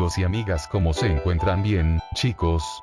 amigos y amigas ¿cómo se encuentran bien, chicos?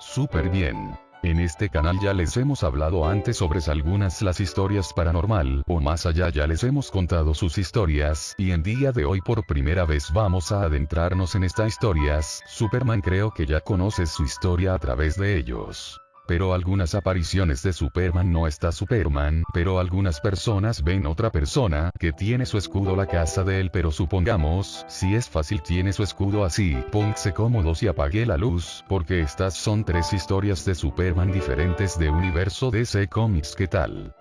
Súper bien. En este canal ya les hemos hablado antes sobre algunas las historias paranormal o más allá ya les hemos contado sus historias y en día de hoy por primera vez vamos a adentrarnos en estas historias, Superman creo que ya conoces su historia a través de ellos pero algunas apariciones de Superman no está Superman, pero algunas personas ven otra persona que tiene su escudo la casa de él pero supongamos, si es fácil tiene su escudo así, póngase cómodos y apague la luz, porque estas son tres historias de Superman diferentes de universo DC Comics ¿qué tal?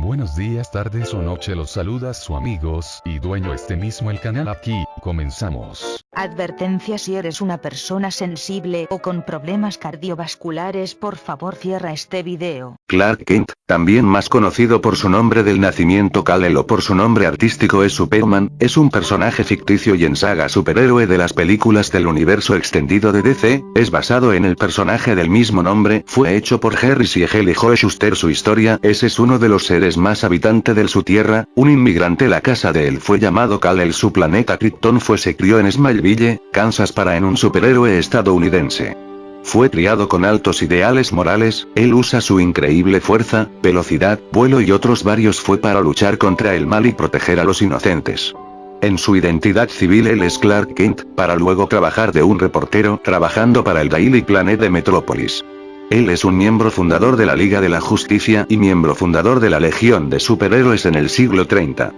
Buenos días, tardes o noche los saluda su amigos y dueño este mismo el canal aquí, comenzamos. Advertencia si eres una persona sensible o con problemas cardiovasculares por favor cierra este video. Clark Kent, también más conocido por su nombre del nacimiento Kal-El o por su nombre artístico es Superman, es un personaje ficticio y en saga superhéroe de las películas del universo extendido de DC, es basado en el personaje del mismo nombre, fue hecho por Harry Siegel y Joe Schuster su historia, ese es uno de los seres más habitante de su tierra, un inmigrante la casa de él fue llamado Kal-El su planeta Krypton fue se crió en Smileville Kansas para en un superhéroe estadounidense. Fue criado con altos ideales morales, él usa su increíble fuerza, velocidad, vuelo y otros varios fue para luchar contra el mal y proteger a los inocentes. En su identidad civil él es Clark Kent, para luego trabajar de un reportero, trabajando para el Daily Planet de Metrópolis. Él es un miembro fundador de la Liga de la Justicia y miembro fundador de la Legión de Superhéroes en el siglo 30.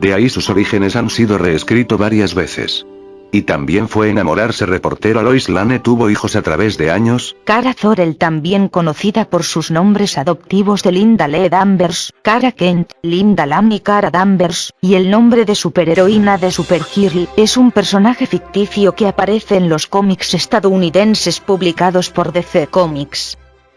De ahí sus orígenes han sido reescrito varias veces. Y también fue enamorarse reportero Lois Lane tuvo hijos a través de años. Cara Zorel también conocida por sus nombres adoptivos de Linda Lee Danvers, Cara Kent, Linda Lam y Cara Danvers, y el nombre de superheroína de Supergirl, es un personaje ficticio que aparece en los cómics estadounidenses publicados por DC Comics.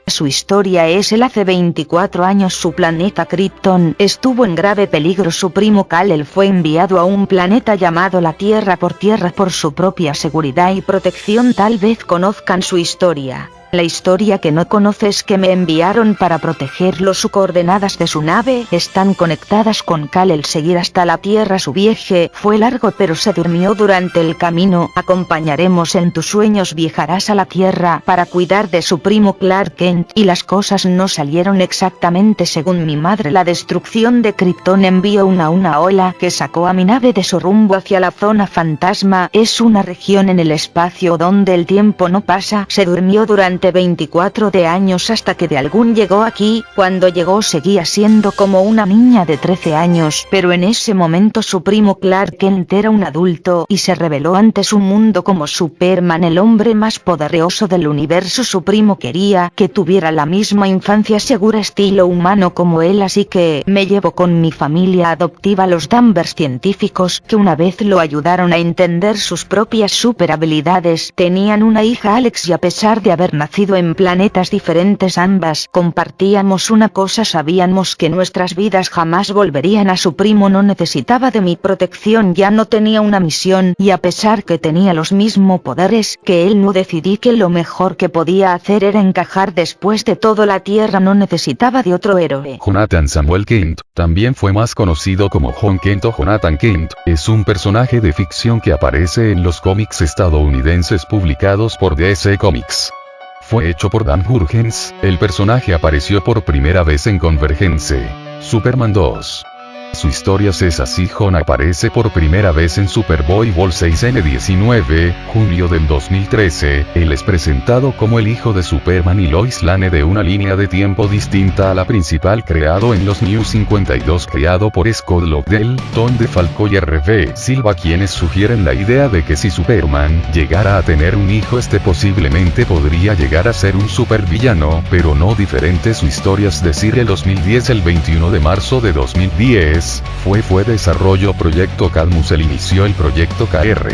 Su historia es el hace 24 años su planeta Krypton estuvo en grave peligro su primo Kal-El fue enviado a un planeta llamado la Tierra por tierra por su propia seguridad y protección tal vez conozcan su historia. La historia que no conoces que me enviaron para protegerlo. Sus coordenadas de su nave están conectadas con Cal. El seguir hasta la tierra su viaje fue largo pero se durmió durante el camino. Acompañaremos en tus sueños. Viajarás a la tierra para cuidar de su primo Clark Kent. Y las cosas no salieron exactamente según mi madre. La destrucción de Krypton envió una una ola que sacó a mi nave de su rumbo hacia la zona fantasma. Es una región en el espacio donde el tiempo no pasa. Se durmió durante 24 de años hasta que de algún llegó aquí, cuando llegó seguía siendo como una niña de 13 años, pero en ese momento su primo Clark Kent era un adulto y se reveló ante su mundo como Superman el hombre más poderoso del universo. Su primo quería que tuviera la misma infancia segura estilo humano como él así que me llevo con mi familia adoptiva los Danvers científicos que una vez lo ayudaron a entender sus propias super habilidades. Tenían una hija Alex y a pesar de haber nacido en planetas diferentes ambas compartíamos una cosa sabíamos que nuestras vidas jamás volverían a su primo no necesitaba de mi protección ya no tenía una misión y a pesar que tenía los mismos poderes que él no decidí que lo mejor que podía hacer era encajar después de todo la tierra no necesitaba de otro héroe. Jonathan Samuel Kent, también fue más conocido como John Kent o Jonathan Kent, es un personaje de ficción que aparece en los cómics estadounidenses publicados por DC Comics fue hecho por Dan Jurgens, el personaje apareció por primera vez en Convergence. Superman 2. Su historia es así John aparece por primera vez en Superboy Bowl 6N19, junio del 2013, él es presentado como el hijo de Superman y Lois Lane de una línea de tiempo distinta a la principal creado en los New 52 creado por Scott Lobdell, Tom DeFalco y R.V. Silva quienes sugieren la idea de que si Superman llegara a tener un hijo este posiblemente podría llegar a ser un supervillano, pero no diferente su historia es decir el 2010 el 21 de marzo de 2010, fue fue desarrollo proyecto Cadmus el inició el proyecto KR.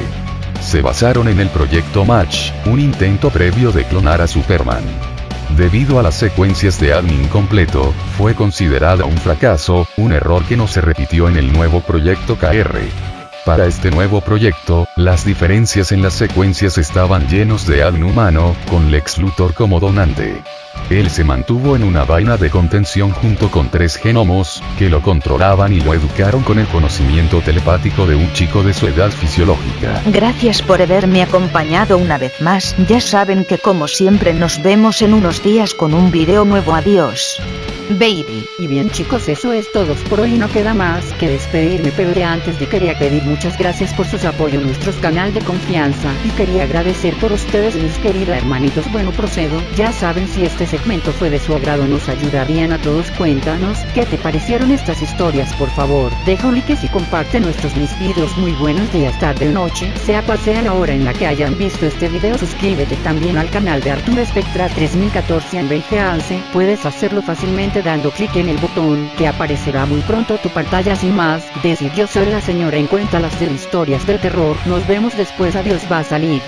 Se basaron en el proyecto Match, un intento previo de clonar a Superman. Debido a las secuencias de admin completo, fue considerada un fracaso, un error que no se repitió en el nuevo proyecto KR. Para este nuevo proyecto, las diferencias en las secuencias estaban llenos de admin humano, con Lex Luthor como donante. Él se mantuvo en una vaina de contención junto con tres genomos, que lo controlaban y lo educaron con el conocimiento telepático de un chico de su edad fisiológica. Gracias por haberme acompañado una vez más, ya saben que como siempre nos vemos en unos días con un video nuevo adiós. Baby. Y bien chicos eso es todo por hoy no queda más que despedirme pero de antes de quería pedir muchas gracias por sus apoyo nuestro canal de confianza. Y quería agradecer por ustedes mis queridos hermanitos. Bueno procedo. Ya saben si este segmento fue de su agrado nos ayudarían a todos cuéntanos qué te parecieron estas historias por favor deja un like y comparte nuestros mis videos. Muy buenos días tarde o noche. Sea cual sea la hora en la que hayan visto este video suscríbete también al canal de Arturo Spectra 3014 en VGANSE puedes hacerlo fácilmente dando clic en el botón que aparecerá muy pronto tu pantalla sin más, decir yo soy la señora en cuenta las de historias del terror, nos vemos después adiós va a salir.